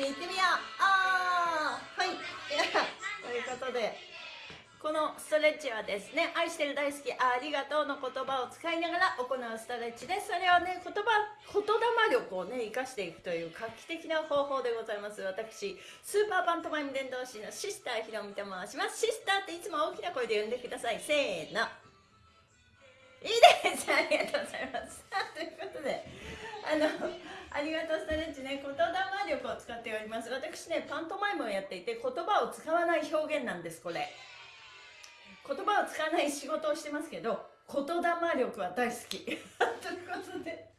にいってみよう。あーはい。ということでこのストレッチはですね愛してる大好きありがとうの言葉を使いながら行うストレッチです。それをね言葉言霊力をね生かしていくという画期的な方法でございます。私スーパーパントマイム伝道師のシスターひろみと申しますシスターっていつも大きな声で呼んでください。せーの。いいです。ありがとうございます。ということであのありがとうストレッチね言霊力を使っております。私ねパントマイムをやっていて言葉を使わない表現なんですこれ。言葉を使わない仕事をしてますけど言霊力は大好き。ということで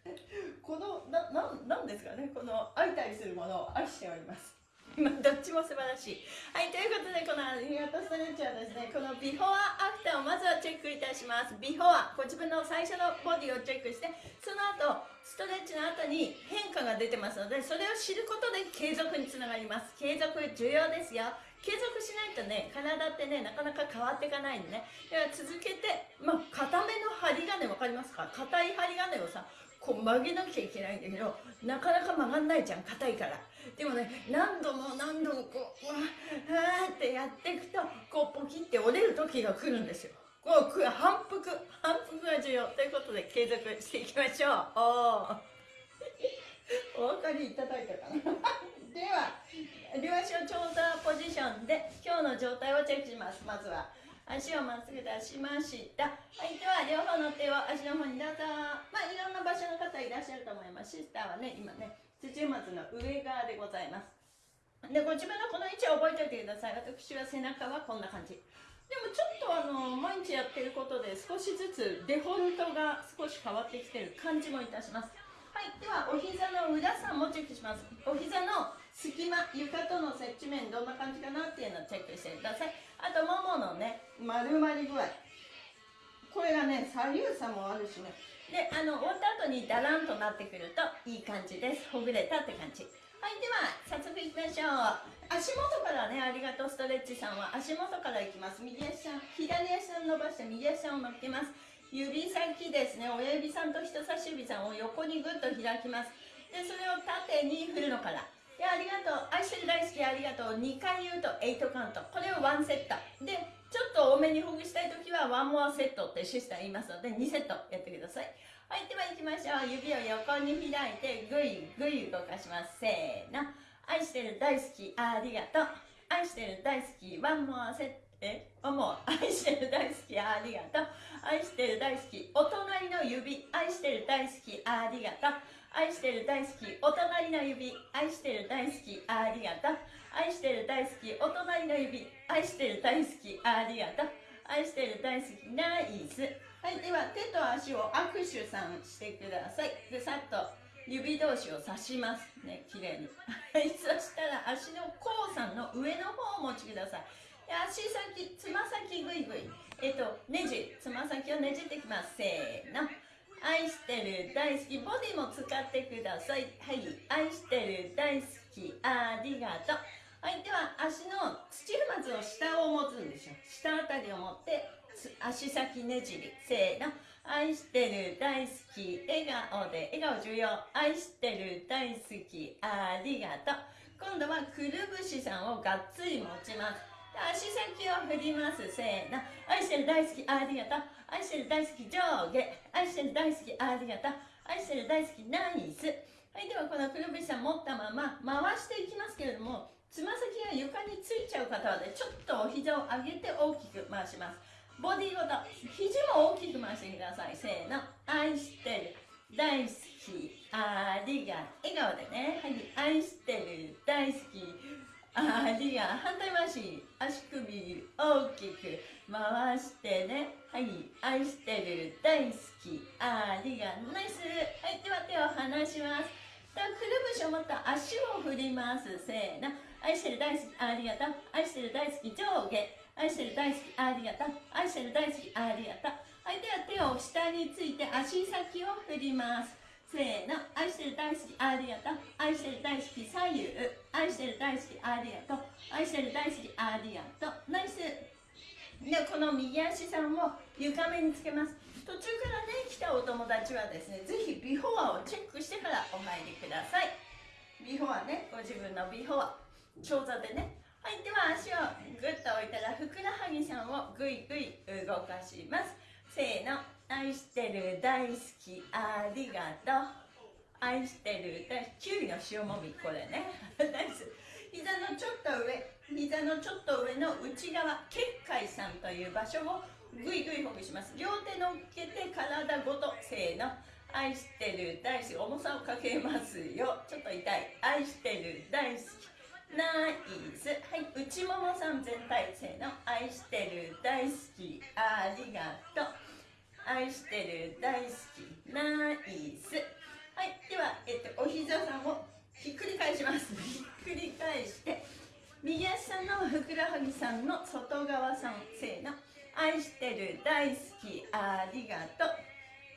このなななんですかねこの相対するものを愛しております。今 どっちも素晴らしい。はいということでこのありがとうストレッチはですねこのビフォーアフターをまずはチェックいたします。ビフォーご自分の最初のボディをチェックしてその後ストレッチの後に変化が出てますのでそれを知ることで継続につながります。継続重要ですよ。継続しないとね体ってねなかなか変わっていかないんでね。だから続けてまあ固めの針金分かりますか？硬い針金をさこう曲げなきゃいけないんだけどなかなか曲がんないじゃん硬いから。でもね何度も何度もこうわーってやっていくとこうポキって折れる時が来るんですよ。こう反復。ということで継続していきましょうおお分かりいただいたかなでは両足を長座ポジションで今日の状態をチェックしますまずは足をまっすぐ出しましたはいでは両方の手を足の方にどうぞまあいろんな場所の方いらっしゃると思いますシスターはね今ね土松の上側でございますでご自分のこの位置を覚えておいてください私は背中はこんな感じもちょっとあの毎日やってることで少しずつデフォルトが少し変わってきてる感じもいたします。はいではお膝の裏さんもチェックします。お膝の隙間床との接地面どんな感じかなっていうのをチェックしてください。あともものね丸まり具合。これがね左右差もあるしね。であの終わった後にダランとなってくるといい感じです。ほぐれたって感じ。はいでは早速いきましょう。足元からねありがとうストレッチさんは。足元からいきます。右足さん左足さん伸ばして右足を乗っけます。指先ですね。親指さんと人差し指さんを横にぐっと開きます。でそれを縦に振るのから。でありがとう。愛してる大好きありがとう。2回言うと8カウント。これを1セット。でちょっと多めにほぐしたい時は1モアセットってシスター言いますので2セットやってください。はいでは行きましょう。指を横に開いてぐいぐい動かします。せーの。愛してる大好きありがとう。愛してる大好きワンモアセットえ？もう愛してる大好きありがとう。愛してる大好きお隣の指。愛してる大好きありがとう。愛してる大好きお隣の指。愛してる大好きありがとう。愛してる大好きお隣の指。愛してる大好きありがとう。愛してる大好きナイス。はいでは手と足を握手さんしてください。でさっと。指同士を刺しますね。綺麗に。はい。そしたら足の甲さんの上の方をお持ちください。足先つま先ぐいぐいえっとねじ。つま先をねじってきます。せーの。愛してる大好き。ボディも使ってください。はい。愛してる大好き。ありがとう。はい。では足の土踏まずを下を持つんでしょ下あたりを持って足先ねじり。せーの。愛してる大好き笑顔で笑顔重要愛してる大好きありがとう。今度はくるぶしさんをがっつり持ちます。足先を振ります。せーの。愛してる大好きありがとう。愛してる大好き上下。愛してる大好きありがとう。愛してる大好きナイス。はいではこのくるぶしさん持ったまま回していきますけれどもつま先が床についちゃう方はねちょっとお膝を上げて大きく回します。ボディごと肘も大きく回してください。せーの。愛してる。大好き。ありが笑顔でね。はい。愛してる。大好き。ありが反対回し。足首大きく回してね。はい。愛してる。大好き。ありがナイス。はい。では手を離します。くるぶしを持った足を振ります。せーの。愛してる大好き。ありがとう。愛してる大好き。上下。愛してる大好きありがとう。愛してる大好きありがとう。はいでは手を下について足先を振ります。せーの。愛してる大好きありがとう。愛してる大好き左右。愛してる大好きありがとう。愛してる大好きありがとう。ナイス。でこの右足さんを床面につけます。途中からね来たお友達はですねぜひビフォアをチェックしてからお入りください。ビフォアねご自分のビフォア。長座でねはいでは足をグッと置いたらふくらはぎさんをぐいぐい動かします。せーの。愛してる大好き。ありがとう。愛してる。大きゅうりの塩もみこれね。ナイス。膝のちょっと上。膝のちょっと上の内側。結界さんという場所をぐいぐいほぐします。両手乗っけて体ごと。せーの。愛してる大好き。重さをかけますよ。ちょっと痛い。愛してる大好き。ナイス。はい内ももさん全体せーの愛してる大好き。ありがとう。愛してる大好き。ナイス。はいでは、えっと、お膝さんをひっくり返します。ひっくり返して右足さんのふくらはぎさんの外側さんせーの。愛してる大好き。ありがとう。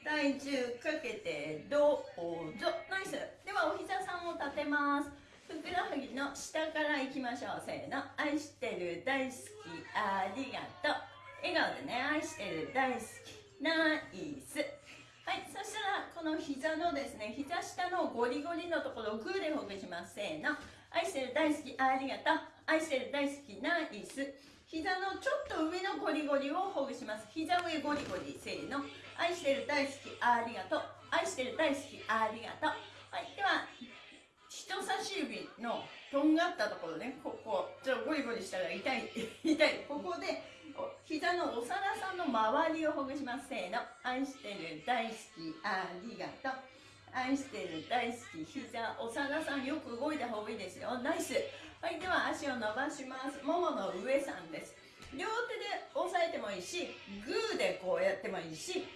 体重かけてどうぞ。ナイス。ではお膝さんを立てます。ふくらはぎの下からいきましょう。せーの。愛してる大好き。ありがとう。笑顔でね。愛してる大好き。ナイス。はい。そしたらこの膝のですね膝下のゴリゴリのところをグーでほぐします。せーの。愛してる大好き。ありがとう。愛してる大好き。ナイス。膝のちょっと上のゴリゴリをほぐします。膝上ゴリゴリ。せーの。愛してる大好き。ありがとう。愛してる大好き。ありがとう。はい。では人差し指のとんがったところね。ここちょっとゴリゴリしたら痛い 痛い。ここで膝のお皿さんの周りをほぐします。せーの。愛してる大好きありがとう。愛してる大好き膝お皿さんよく動いた方がいいですよ。ナイス。はいでは足を伸ばします。ももの上さんです。両手で押さえてもいいしグーでこうやってもいいし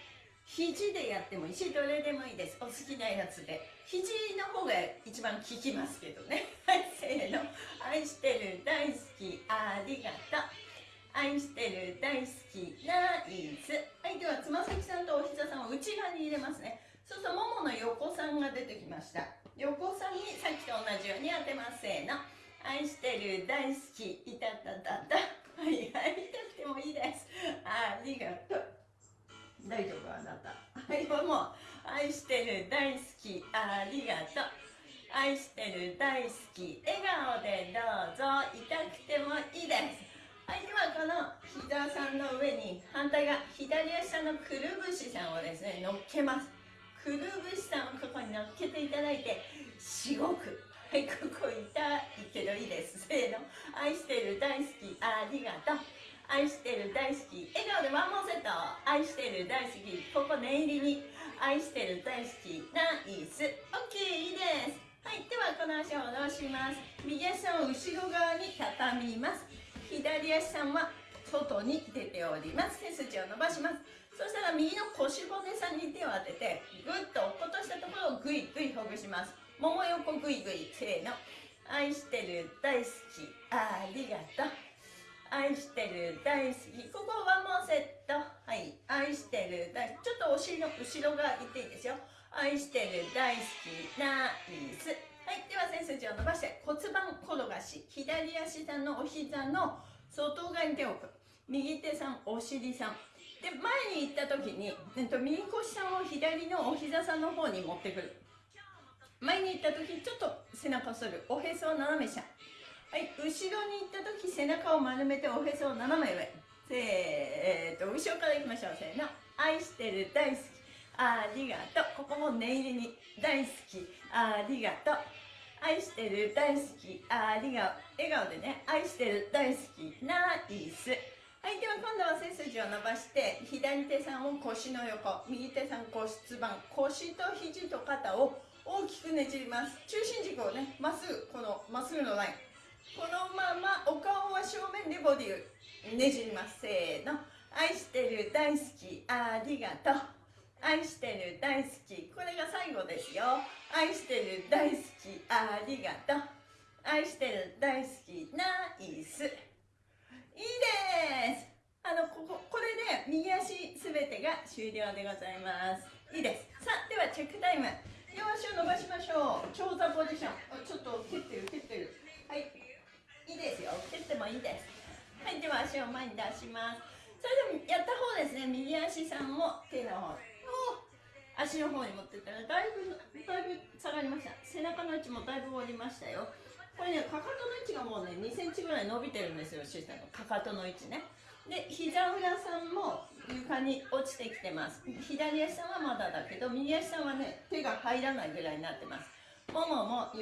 肘でやってもいいしどれでもいいです。お好きなやつで。肘の方が一番効きますけどね。はいせーの。愛してる大好きありがとう。愛してる大好きナイスはいではつま先さんとお膝さんを内側に入れますね。そうするとももの横さんが出てきました。横さんにさっきと同じように当てます。せーの。愛してる大好きいたたたた。はい会いたくてもいいです。ありがとう。大丈夫あなた。はいもう愛してる大好きありがとう愛してる大好き笑顔でどうぞ痛くてもいいですはいではこの膝さんの上に反対側左足のくるぶしさんをですね乗っけますくるぶしさんをここに乗っけていただいてしごくはい、ここ痛いけどいいです。せーの。愛してる大好き、ありがとう。愛してる大好き。笑顔でワンモンセット。愛してる大好き。ここ念入りに。愛してる大好き。ナイス。オッケー、いいです。はい、ではこの足を下ろします。右足を後ろ側に畳みます。左足さんは外に出ております。背筋を伸ばします。そしたら右の腰骨さんに手を当てて、ぐっと落っことしたところをぐいぐいほぐします。もも横ぐいぐいせーの愛してる大好きありがとう愛してる大好き。ここはもうセット。はい。愛してる大ちょっとお尻の後ろ側いっていいですよ。愛してる大好き。ナイス。はい。では背筋を伸ばして。骨盤転がし。左足さんのお膝の外側に手を置く。右手さんお尻さん。で前に行った時に、えっと、右腰さんを左のお膝さんの方に持ってくる。前に行った時ちょっと背中を反る。おへそを斜め下。はい後ろに行った時背中を丸めておへそを斜め上。せーっと後ろからいきましょう。せーの。愛してる大好き。ありがとう。ここも念入りに。大好き。ありがとう。愛してる大好き。ありがとう。笑顔でね。愛してる大好き。ナイス。はいでは今度は背筋を伸ばして左手さんを腰の横右手さん骨盤腰と肘と肩を大きくねじります。中心軸をねまっすぐこのまっすぐのライン。このままお顔は正面でボディをねじります。せーの。愛してる大好きありがとう。愛してる大好き。これが最後ですよ。愛してる大好きありがとう。愛してる大好きナイス。いいです。あのこここれで右足すべてが終了でございます。いいです。さあではチェックタイム。両足を伸ばしましょう。長座ポジション。ちょっと蹴ってる蹴ってる。はい。いいですよ。蹴ってもいいです。はいでは足を前に出します。それでもやった方ですね。右足さんを手の方足の方に持ってったらだいぶだいぶ下がりました。背中の位置もだいぶ折りましたよ。これねかかとの位置がもうね2センチぐらい伸びてるんですよシスタの。かかとの位置ね。で膝裏さんも床に落ちてきてます。左足さんはまだだけど右足さんはね手が入らないぐらいになってます。ももも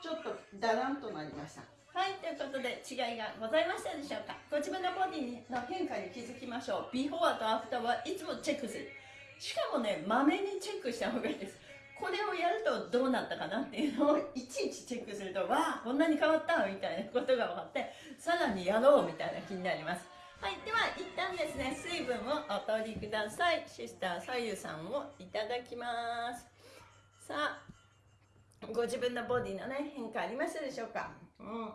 ちょっとだらんとなりました。はいということで違いがございましたでしょうか？ご自分のボディの変化に気づきましょう。ビフォーとアフターはいつもチェックする。しかもねまめにチェックした方がいいです。これをやるとどうなったかなっていうのをいちいちチェックするとわあこんなに変わったみたいなことが分かってさらにやろうみたいな気になります。はいでは一旦ですね水分をお取りください。シスター左右さんをいただきます。さあご自分のボディのね変化ありましたでしょうか？うん。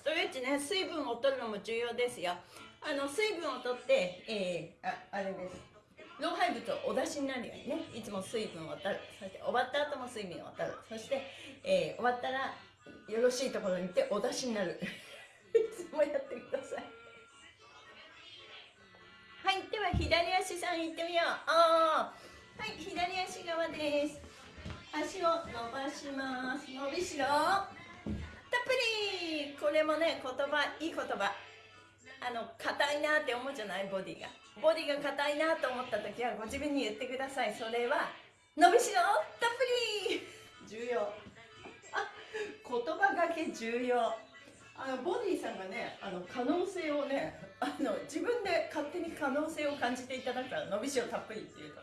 ストレッチね水分を取るのも重要ですよ。あの水分を取って、えー、ああれです。老廃物をお出しになるようにね。いつも水分を取る。そして終わった後も水分を取る。そして、えー、終わったらよろしいところに行ってお出しになる。いつもやってください。はいでは左足さん行ってみよう。あはい左足側です。足を伸ばします。伸びしろ。これもね言葉いい言葉。あの硬いなって思うじゃない？ボディが。ボディが硬いなと思った時はご自分に言ってください。それは伸びしろ？たっぷり！重要。あ言葉がけ重要。あのボディさんがねあの可能性をねあの自分で勝手に可能性を感じていただくから伸びしろたっぷりっていうと。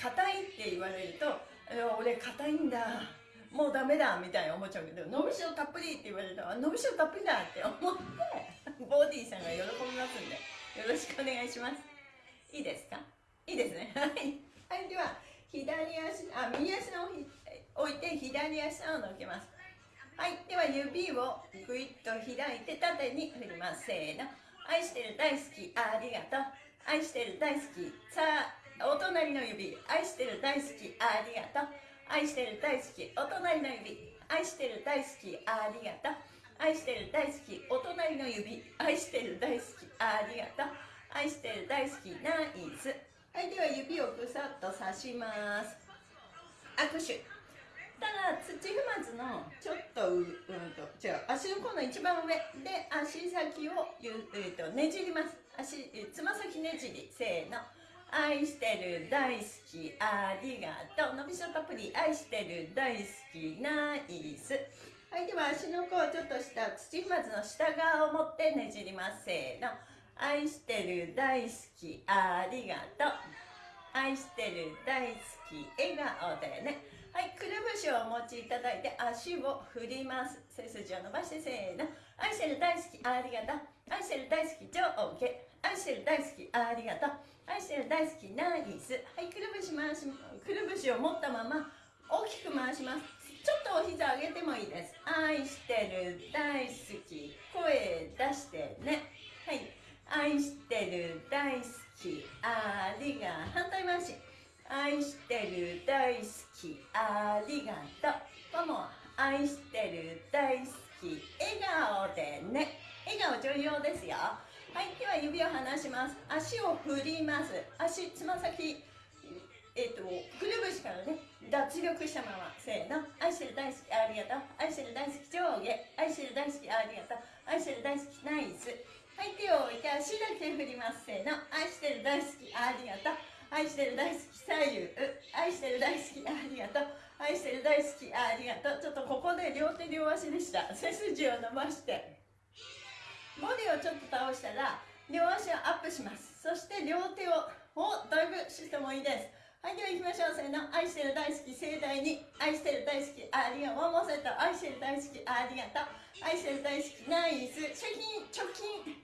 硬いって言われると俺硬いんだ。もうダメだみたいな思っちゃうけど伸びしろたっぷりって言われると伸びしろたっぷりだって思ってボディさんが喜びますんでよろしくお願いします。いいですか？いいですねはい、では左足あ右足の置いて左足を乗っけます。はい。では指をぐいっと開い。て縦に振ります。せーの。愛してる大好き。ありがとう。愛してる大好き。さあお隣の指愛してる大好き。ありがとう。愛してる大好きお隣の指。愛してる大好きありがとう。愛してる大好きお隣の指。愛してる大好きありがとう。愛してる大好きナイス。はいでは指をぐさっと刺します。握手。ただ土踏まずのちょっとう、うんと、違う。足の甲の一番上。で足先をゆ、えーと、とねじります。足つま先ねじり。せーの。愛してる大好きありがとう。のびしろたっぷり愛してる大好きナイス。はいでは足の甲をちょっとした土踏まずの下側を持ってねじりますせーの。愛してる大好きありがとう。愛してる大好き笑顔でね。はいくるぶしをお持ちいただいて足を振ります。背筋を伸ばしてせーの。愛してる大好きありがとう。愛してる大好き上下。愛してる大好き。ありがとう。愛してる大好き。ナイス。はいくるぶし回しくるぶしを持ったまま大きく回します。ちょっとお膝上げてもいいです。愛してる大好き。声出してね。はい。愛してる大好き。ありが反対回し。愛してる大好き。ありがとう。も。も愛してる大好き。笑顔でね。笑顔重要ですよ。はいでは指を離します。足を振ります。足つま先えっ、ー、とくるぶしからね脱力したまま。せーの。愛してる大好きありがとう。愛してる大好き上下。愛してる大好きありがとう。愛してる大好きナイス。はい手を置いて足だけ振ります。せーの。愛してる大好きありがとう。愛してる大好き左右。愛してる大好きありがとう。愛してる大好きありがとう。ちょっとここで両手両足でした。背筋を伸ばして。ボディをちょっと倒したら両足をアップします。そして両手をおだいぶしてもいいです。はいでは行きましょう。せーの。愛してる大好き。盛大に愛してる大好き。ありがとうワンモセット愛してる大好き。ありがとう愛してる大好き。ナイス貯金貯金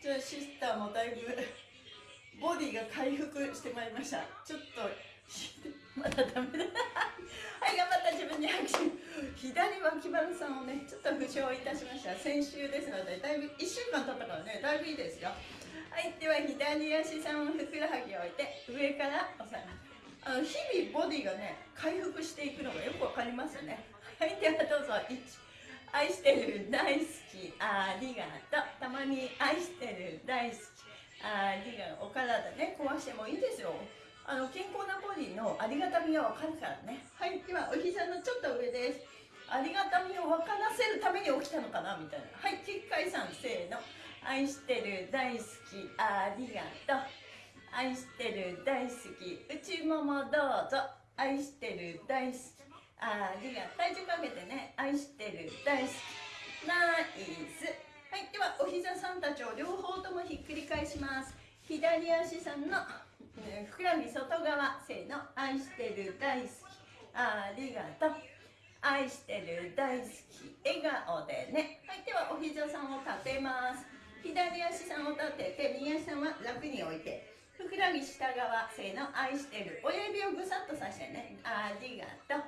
ちょっとシス。ターもだいぶボディが回復してまいりました。ちょっと まだダメだ。はい頑張った自分に拍手。左脇腹さんをねちょっと負傷いたしました。先週ですのでだいぶ1週間経ったからねだいぶいいですよ。はいでは左足さんをふくらはぎを置いて上から押さえますあの日々ボディがね回復していくのがよくわかりますね。はいではどうぞ1愛してる大好き。ありがとうたまに愛してる大好き。ありがとうお体ね壊してもいいですよ。あの健康なボディのありがたみが分かるからね。はいではお膝のちょっと上です。ありがたみを分からせるために起きたのかなみたいな。はい結界さんせーの。愛してる大好きありがとう。愛してる大好き内ももどうぞ。愛してる大好きありがとう。体重かけてね。愛してる大好きナイス。はいではお膝さんたちを両方ともひっくり返します。左足さんのふくらはぎ外側せーの愛してる大好き。ありがとう。愛してる大好き。笑顔でね。はいではお膝さんを立てます。左足さんを立てて右足さんは楽に置いて。ふくらはぎ下側せーの愛してる。親指をぐさっとさしてね。ありがとう。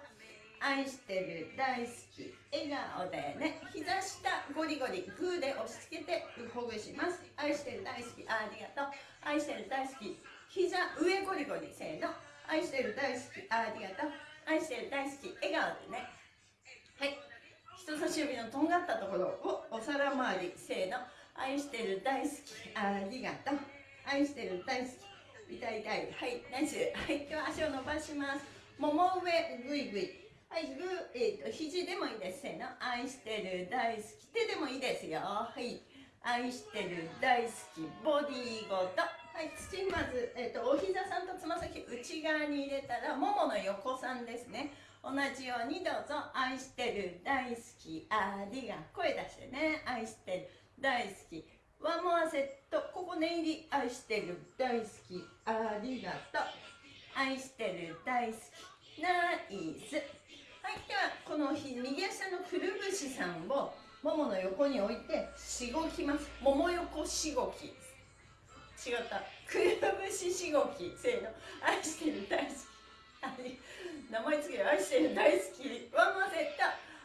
愛してる大好き。笑顔でね。膝下ゴリゴリグーで押し付けてほぐします。愛してる大好き。ありがとう。愛してる大好き。膝上ゴリゴリせーの。愛してる大好き。ありがとう。愛してる大好き。笑顔でね。はい。人差し指のとんがったところをお皿周りせーの。愛してる大好き。ありがとう。愛してる大好き。痛い痛いはい。ナイス。はい。では足を伸ばします。もも上ぐいぐい。はい、グー、えーと、肘でもいいです。せーの。愛してる、大好き。手でもいいですよ。はい。愛してる、大好き。ボディーごと。はい、土まず、えーと、お膝さんとつま先内側に入れたら、ももの横さんですね。同じようにどうぞ。愛してる、大好き。ありが。声出してね。愛してる、大好き。ワンモアセット。ここ念入り。愛してる、大好き。ありがとう。愛してる、大好き。ナイス。はいではこの右足のくるぶしさんをももの横に置いてしごきますもも横しごき違った。くるぶししごきせーの。愛してる大好き。名前つける。愛してる大好きワンマセット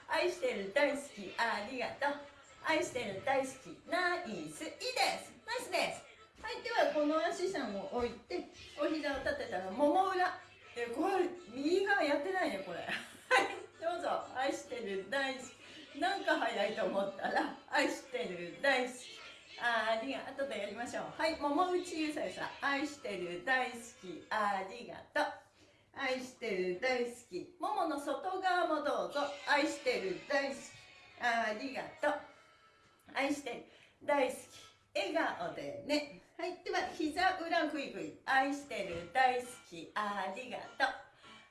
愛してる大好き。ありがとう。愛してる大好き。ナイス。いいです。ナイスです。はいではこの足さんを置いてお膝を立てたらもも裏。でこれ右側やってないねこれ。はいどうぞ。愛してる大好き。なんか早いと思ったら愛してる大好き。ありがとう。でやりましょう。はい桃内ゆさゆさ愛してる大好き。ありがとう。愛してる大好き。ももの外側もどうぞ。愛してる大好き。ありがとう。愛してる大好き。笑顔でね。はいでは膝裏ぐいぐい愛してる大好き。ありがとう。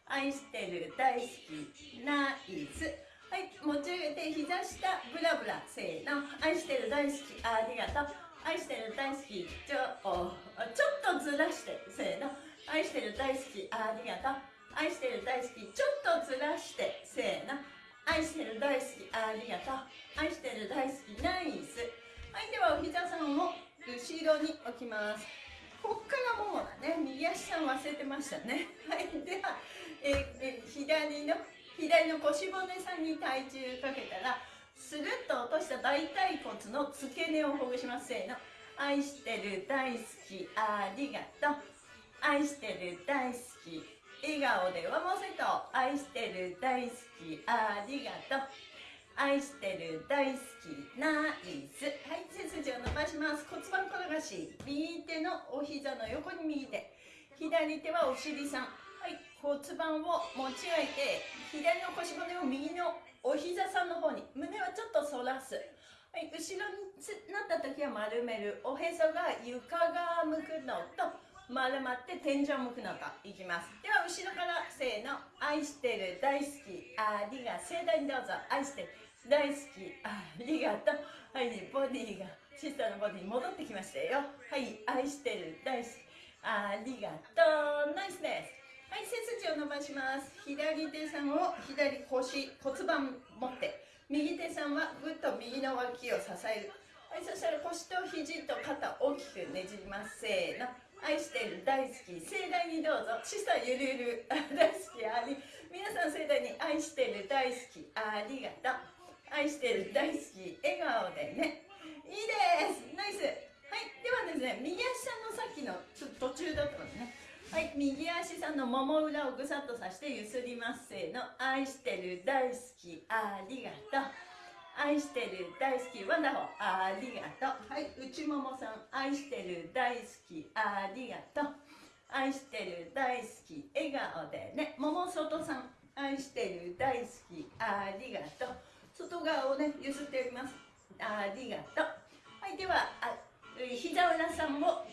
愛してる大好き。ナイス。はい持ち上げて膝下ブラブラせーの。愛してる大好き。ありがとう。愛してる大好き。ちょちょっとずらしてせーの。愛してる大好き。ありがとう。愛してる大好き。ちょっとずらしてせーの。愛してる大好き。ありがとう。愛してる大好き。ナイス。はいではお膝さんを後ろに置きます。こっからももだね右足さん忘れてましたね。はいではえー、左の左の腰骨さんに体重かけたらスルッと落とした大腿骨の付け根をほぐします。せーの。愛してる大好きありがとう。愛してる大好き。笑顔でワンモセット愛してる大好きありがとう。愛してる大好きナイス。はい背筋を伸ばします。骨盤転がし。右手のお膝の横に右手。左手はお尻さん。骨盤を持ち上げて左の腰骨を右のお膝さんの方に胸はちょっと反らす。はい後ろになった時は丸める。おへそが床側向くのと丸まって天井向くのといきます。では後ろからせーの。愛してる大好きありが盛大にどうぞ。愛してる大好きありがとう。はいボディがシスターのボディに戻ってきましたよ。はい愛してる大好きありがとう。ナイスです。はい背筋を伸ばします。左手さんを左腰骨盤持って。右手さんはぐっと右の脇を支える。はいそしたら腰と肘と肩大きくねじります。せーの。愛してる大好き。盛大にどうぞ。シスターゆるゆる。大好きあり。皆さん盛大に愛してる大好き。ありがとう。愛してる大好き。笑顔でね。いいです。ナイス。はいではですね右足のさっきのちょっと途中だったのね。はい右足さんのもも裏をぐさっとさしてゆすりますせーの。愛してる大好きありがとう。愛してる大好きワンダホーありがとう。はい内ももさん。愛してる大好きありがとう。愛してる大好き笑顔でね。桃外さん。愛してる大好きありがとう。外側をねゆすっております。ありがとう。はいではあ膝裏さんも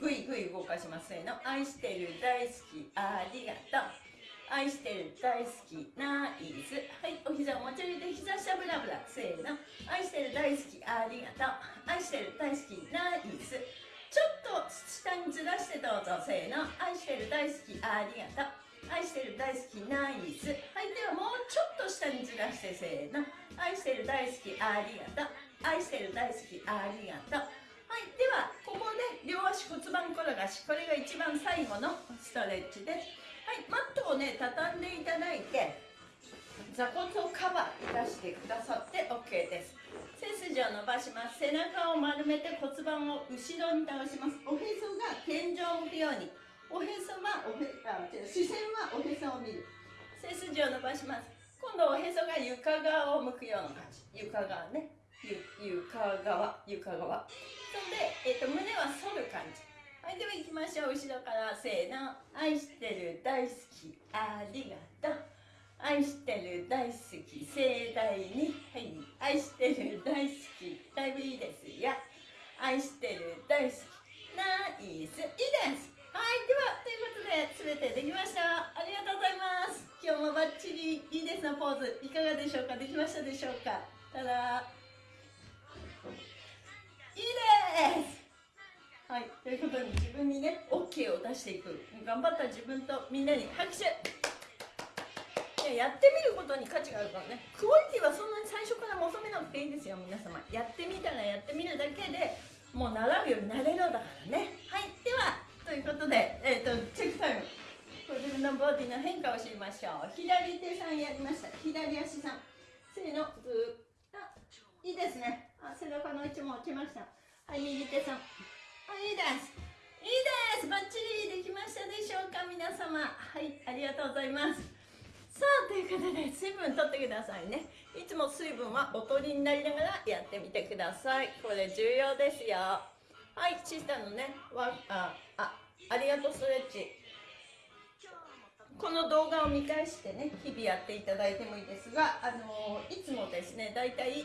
ぐいぐい動かしますせーの。愛してる大好きありがとう。愛してる大好きナイスはいお膝を持ち上げて膝下ブラブラせーの。愛してる大好きありがとう。愛してる大好きナイスちょっと下にずらしてどうぞせーの。愛してる大好きありがとう。愛してる大好きナイスはいではもうちょっと下にずらしてせーの。愛してる大好きありがとう。愛してる大好きありがとう。いではここで両足骨盤転がしこれが一番最後のストレッチです。はいマットをね畳んでいただいて座骨をカバーいたしてくださって OK です。背筋を伸ばします。背中を丸めて骨盤を後ろに倒します。おへそが天井を向くように。おへそはおへあ違う視線はおへそを見る。背筋を伸ばします。今度おへそが床側を向くような感じ。床側ね。ゆ床側床側。そんで、えーと胸は反る感じ。はいでは行きましょう。後ろからせーの。愛してる大好き。ありがとう。愛してる大好き。盛大にはい。愛してる大好き。だいぶいいですよ。愛してる大好き。ナイス。いいです。はい。ではということで全てできました。ありがとうございます。今日もバッチリいいですのポーズ。いかがでしょうか？できましたでしょうか？ただいいです。はい、ということに自分にね OK を出していく。頑張った自分とみんなに拍手。やってみることに価値があるからね。クオリティはそんなに最初から求めなくていいんですよ皆様。やってみたらやってみるだけでもう習うようになれるだからね。はいではということで、えーと、チェックタイム。ご自分のボディの変化を知りましょう。左手さんやりました。左足さん。せーのずっあいいですね。あ背中の位置も落ちました。はい右手さん。いいです。いいです。バッチリできましたでしょうか皆様。はいありがとうございます。さあということで水分とってくださいね。いつも水分はおとりになりながらやってみてください。これ重要ですよ。はいシスタのね。わああありがとうストレッチ。この動画を見返してね日々やっていただいてもいいですがあのいつもですねだいたい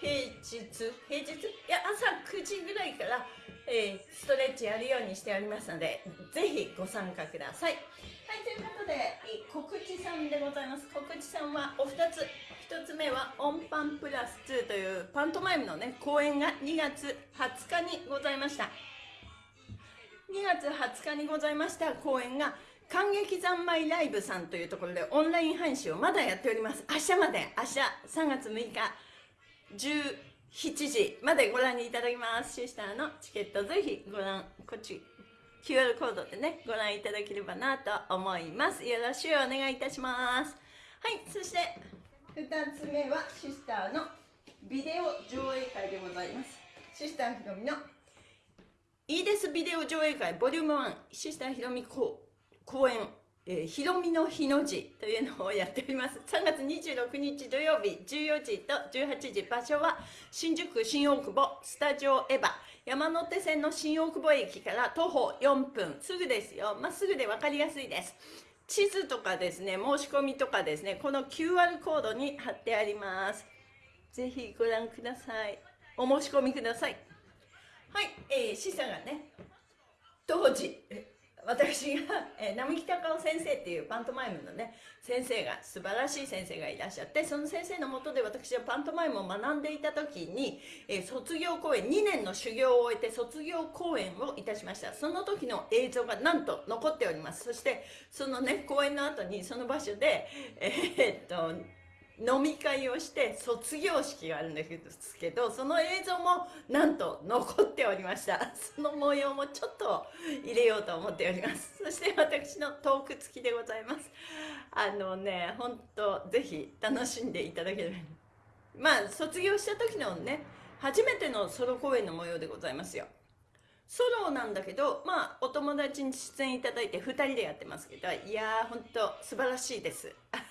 平日？平日？いや朝9時ぐらいからえー、ストレッチやるようにしておりますので、ぜひご参加ください。はい、ということで、告知さんでございます。告知さんはお二つ。一つ目は、オンパンプラス2というパントマイムのね、公演が2月20日にございました。2月20日にございました公演が、感激三昧ライブさんというところでオンライン配信をまだやっております。明日まで、明日3月6日、17時までご覧いただきます。シスターのチケットぜひご覧、こっち QR コードでね、ご覧いただければなと思います。よろしくお願いいたします。はい、そして2つ目はシスターのビデオ上映会でございます。シスターひろみのいいですビデオ上映会ボリューム1シスターひろみ公演えー、ひろみの日の字というのをやっております。3月26日土曜日14時と18時、場所は新宿新大久保スタジオエヴァ山手線の新大久保駅から徒歩4分、すぐですよ。まっすぐで分かりやすいです。地図とかですね、申し込みとかですね、この QR コードに貼ってあります。ぜひご覧ください。お申し込みください。はい、えー、示唆がね、当時、私が、えー、並木隆夫先生っていうパントマイムのね先生が素晴らしい先生がいらっしゃってその先生のもとで私はパントマイムを学んでいた時に、えー、卒業公演2年の修行を終えて卒業公演をいたしました。その時の映像がなんと残っております。そしてそのね公演の後にその場所でえー、っと飲み会をして卒業式があるんですけどその映像もなんと残っておりました。その模様もちょっと入れようと思っております。そして私のトーク付きでございます。あのね本当ぜひ楽しんでいただければ。まあ卒業した時のね初めてのソロ公演の模様でございますよ。ソロなんだけどまあお友達に出演いただいて2人でやってますけどいやー本当素晴らしいです。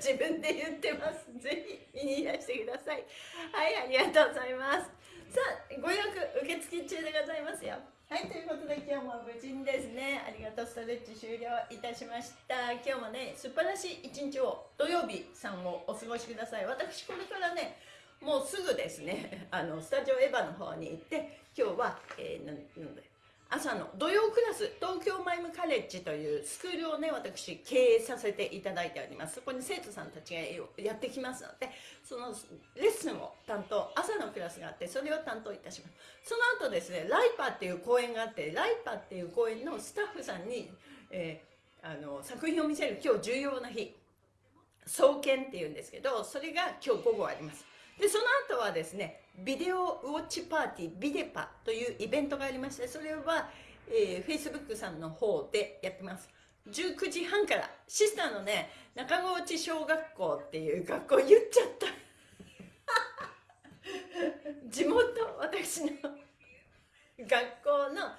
自分で言ってます。ぜひ見にいらしてください。はいありがとうございます。さあご予約受付中でございますよ。はいということで今日も無事にですねありがとうストレッチ終了いたしました。今日もね素晴らしい一日を土曜日さんをお過ごしください。私これからねもうすぐですねあのスタジオエヴァの方に行って今日は、えー、なんだ朝の土曜クラス東京マイムカレッジというスクールをね私経営させていただいております。そこに生徒さんたちがやってきますのでそのレッスンを担当朝のクラスがあってそれを担当いたします。その後ですねライパーっていう講演があってライパーっていう講演のスタッフさんに、えー、あの作品を見せる今日重要な日創建っていうんですけどそれが今日午後あります。でその後はですねビデオウォッチパーティービデパというイベントがありましてそれは、えー、Facebook さんの方でやってます。19時半からシスターのね中河内小学校っていう学校言っちゃった。地元私の学校の、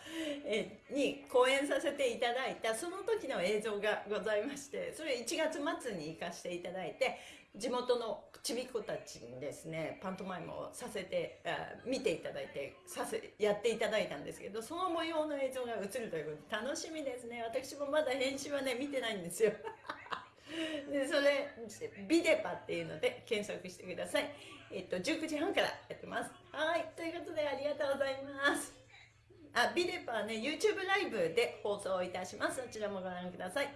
えに講演させていただいたその時の映像がございましてそれ1月末に行かせていただいて地元のちびっ子たちにですねパントマイムをさせて見ていただいてさせやっていただいたんですけどその模様の映像が映るということで楽しみですね。私もまだ編集はね見てないんですよ。でそれビデパっていうので検索してください。えっと19時半からやってます。はいということでありがとうございます。あビデパはね YouTube ライブで放送いたします。そちらもご覧ください。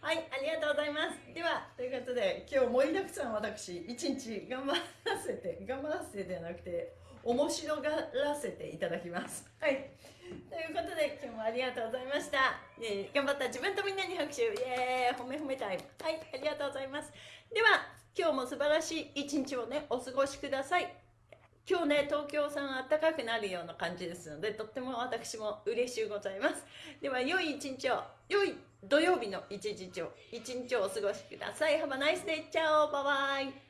はい、ありがとうございます。では、ということで、今日盛りだくさん私、一日頑張らせて、頑張らせてではなくて、面白がらせていただきます。はい。ということで、今日もありがとうございました。えー、頑張った自分とみんなに拍手。イエーイ褒め褒めタイム。はい、ありがとうございます。では、今日も素晴らしい一日をね、お過ごしください。今日ね、東京さん暖かくなるような感じですので、とっても私も嬉しゅうございます。では、良い一日を、良い土曜日の一日を、一日をお過ごしください。Have a nice day. チャオバイバイ